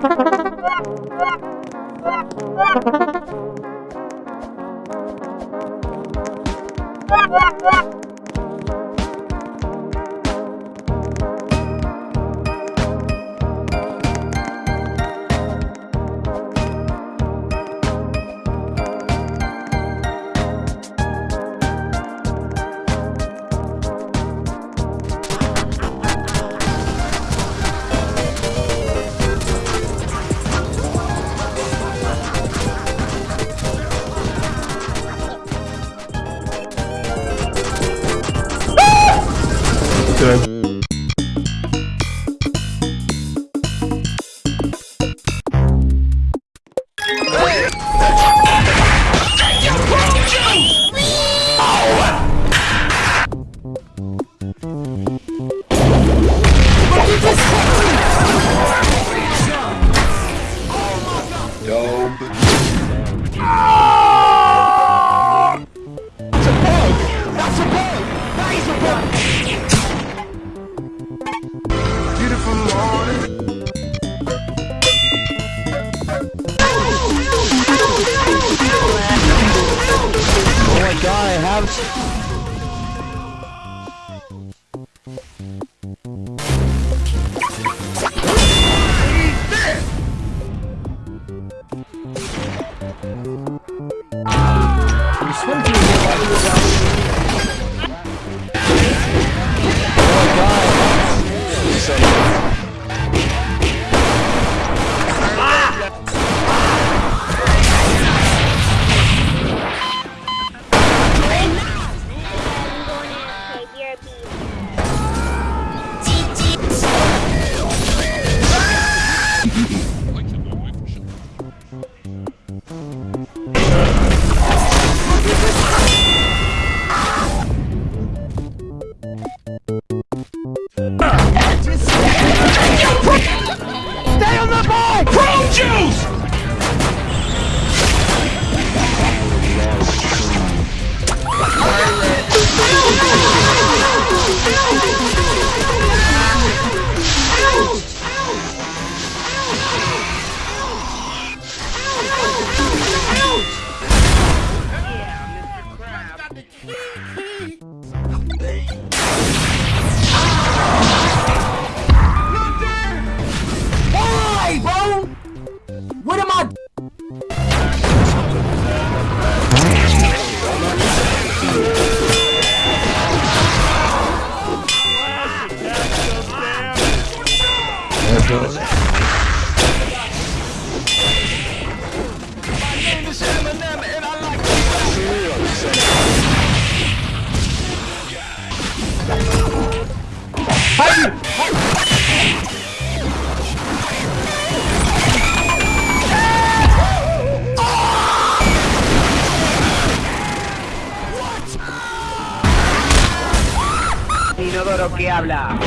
What? Dope. It's a bug! That's a bug! That is a bug! Beautiful morning. Oh my god, I have... Oh god! que habla.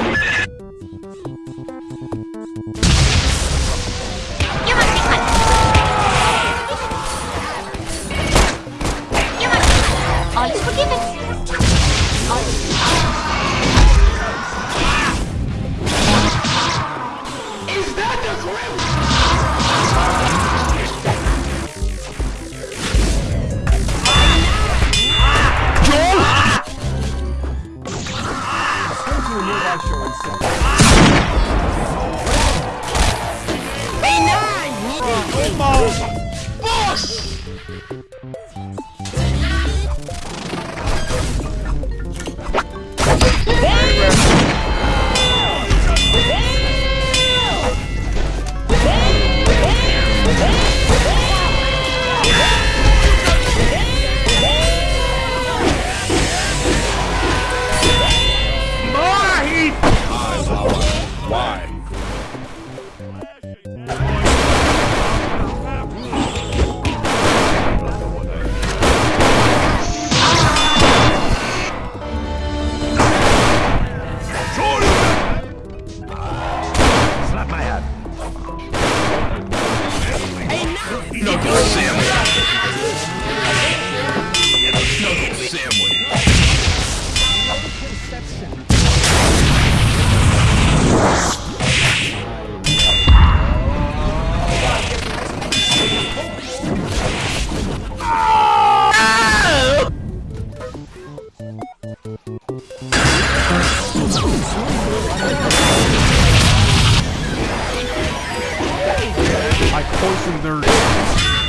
I poisoned their...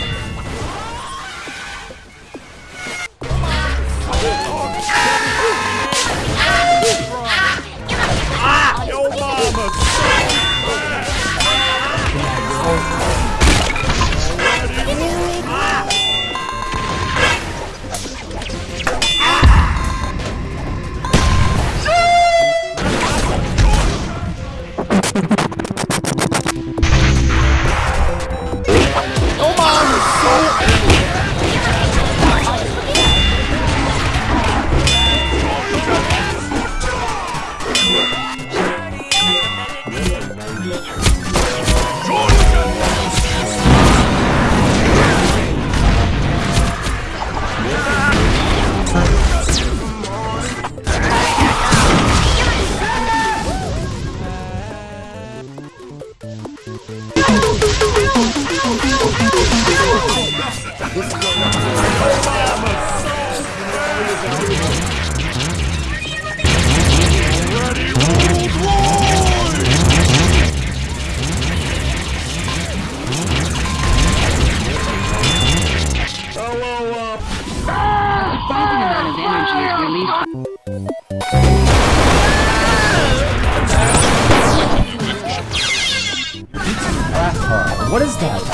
What is that?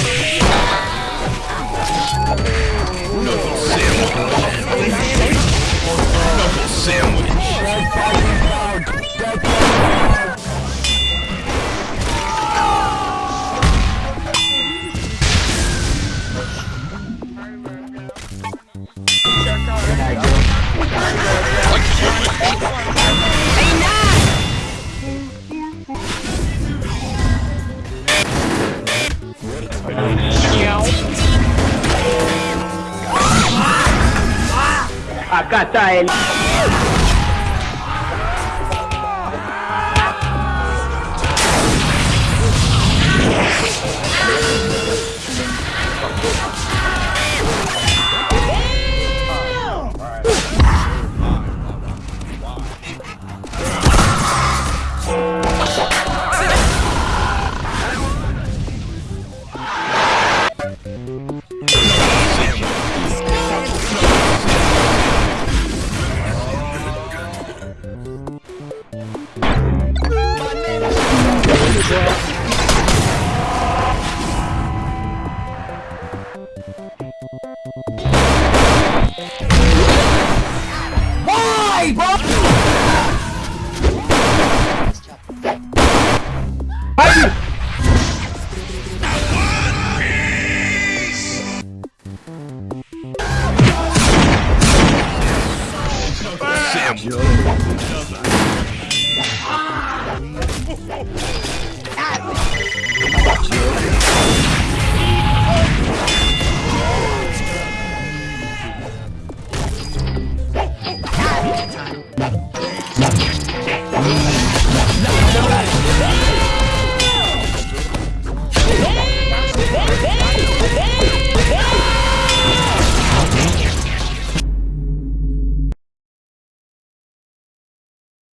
Acá está él. Why, bro?